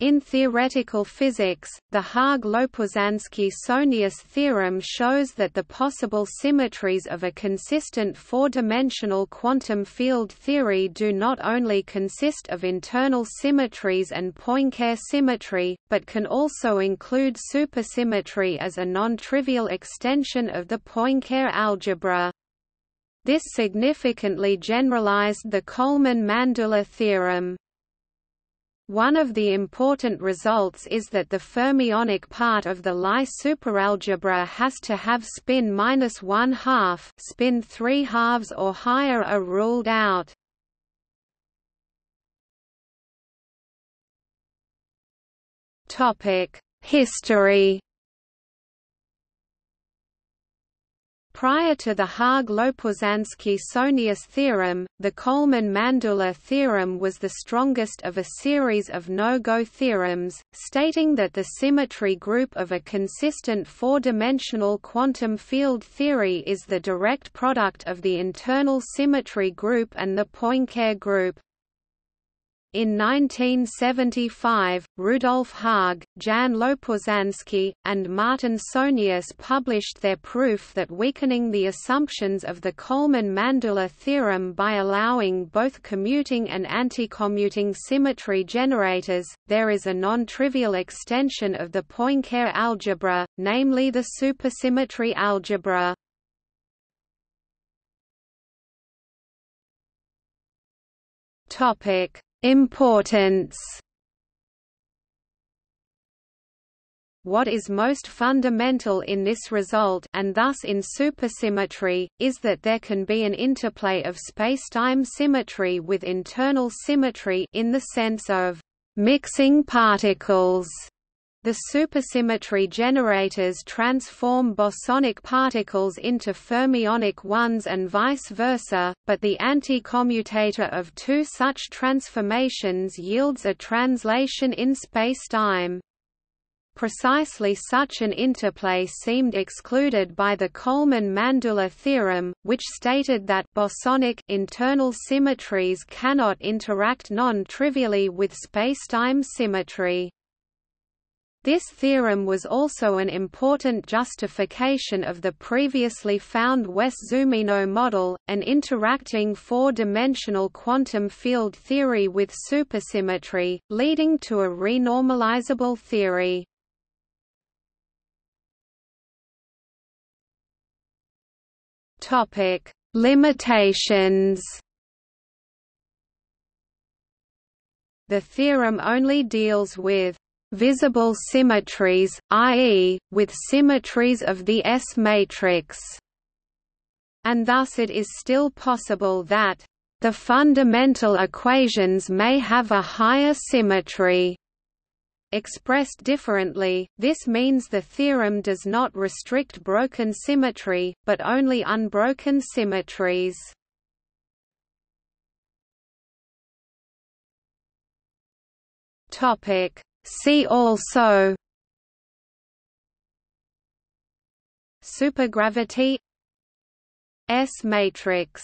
In theoretical physics, the Haag-Lopuszanski-Sohnius theorem shows that the possible symmetries of a consistent four-dimensional quantum field theory do not only consist of internal symmetries and Poincare symmetry, but can also include supersymmetry as a non-trivial extension of the Poincare algebra. This significantly generalized the Coleman-Mandula theorem. One of the important results is that the fermionic part of the Lie superalgebra has to have spin minus one half, spin three halves or higher are ruled out. Topic: History Prior to the Haag-Lopuszanski-Sohnius theorem, the Coleman-Mandula theorem was the strongest of a series of no-go theorems, stating that the symmetry group of a consistent four-dimensional quantum field theory is the direct product of the internal symmetry group and the Poincare group. In 1975, Rudolf Haag, Jan Lopuszanski, and Martin Sohnius published their proof that weakening the assumptions of the Coleman-Mandula theorem by allowing both commuting and anticommuting symmetry generators, there is a non-trivial extension of the Poincare algebra, namely the supersymmetry algebra. Topic Importance. What is most fundamental in this result and thus in supersymmetry, is that there can be an interplay of spacetime symmetry with internal symmetry in the sense of mixing particles the supersymmetry generators transform bosonic particles into fermionic ones and vice versa, but the anticommutator of two such transformations yields a translation in spacetime. Precisely such an interplay seemed excluded by the Coleman-Mandula theorem, which stated that bosonic internal symmetries cannot interact non-trivially with spacetime symmetry. This theorem was also an important justification of the previously found Wess-Zumino model, an interacting four-dimensional quantum field theory with supersymmetry, leading to a renormalizable theory. Limitations. The theorem only deals with visible symmetries, i.e., with symmetries of the S matrix. And thus it is still possible that the fundamental equations may have a higher symmetry. Expressed differently, this means the theorem does not restrict broken symmetry, but only unbroken symmetries. Topic: See also Supergravity S matrix